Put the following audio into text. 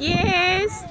Yes.